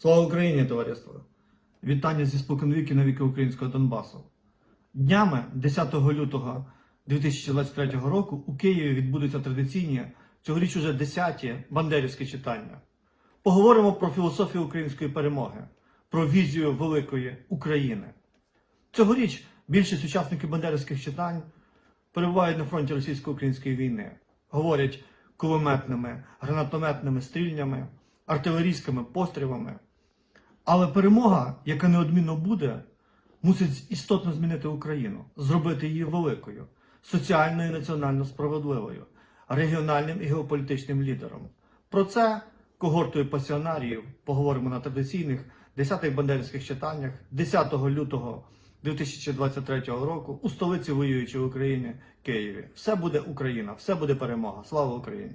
Слава Україні, товариство! Вітання зі споконвіки на віки українського Донбасу. Днями 10 лютого 2023 року у Києві відбудуться традиційні, цьогоріч уже 10-ті бандерівські читання. Поговоримо про філософію української перемоги, про візію великої України. Цьогоріч більшість учасників бандерівських читань перебувають на фронті російсько-української війни, говорять кулеметними, гранатометними стрільнями, артилерійськими пострілами. Але перемога, яка неодмінно буде, мусить істотно змінити Україну, зробити її великою, соціально і національно справедливою, регіональним і геополітичним лідером. Про це когортою пасіонаріїв поговоримо на традиційних 10-х бандерівських читаннях 10 лютого 2023 року у столиці воюючої України Києві. Все буде Україна, все буде перемога. Слава Україні!